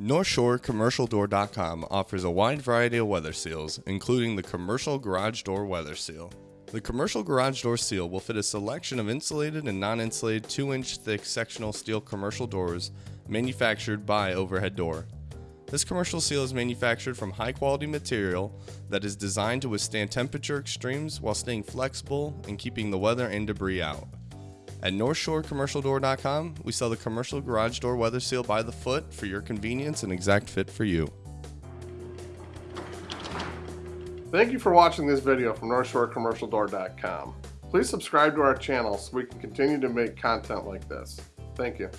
NorthshoreCommercialDoor.com offers a wide variety of weather seals, including the Commercial Garage Door Weather Seal. The Commercial Garage Door Seal will fit a selection of insulated and non insulated 2 inch thick sectional steel commercial doors manufactured by Overhead Door. This commercial seal is manufactured from high quality material that is designed to withstand temperature extremes while staying flexible and keeping the weather and debris out. At NorthshoreCommercialDoor.com, we sell the commercial garage door weather seal by the foot for your convenience and exact fit for you. Thank you for watching this video from NorthshoreCommercialDoor.com. Please subscribe to our channel so we can continue to make content like this. Thank you.